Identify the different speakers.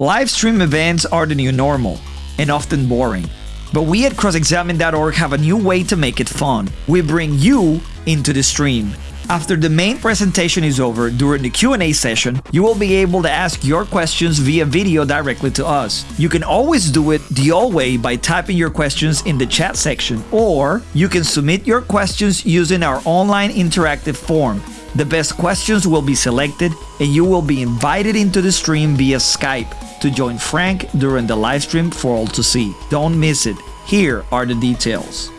Speaker 1: Live stream events are the new normal, and often boring. But we at crossexamine.org have a new way to make it fun. We bring you into the stream. After the main presentation is over, during the Q&A session, you will be able to ask your questions via video directly to us. You can always do it the old way by typing your questions in the chat section, or you can submit your questions using our online interactive form. The best questions will be selected and you will be invited into the stream via Skype to join Frank during the live stream for all to see. Don't miss it. Here are the details.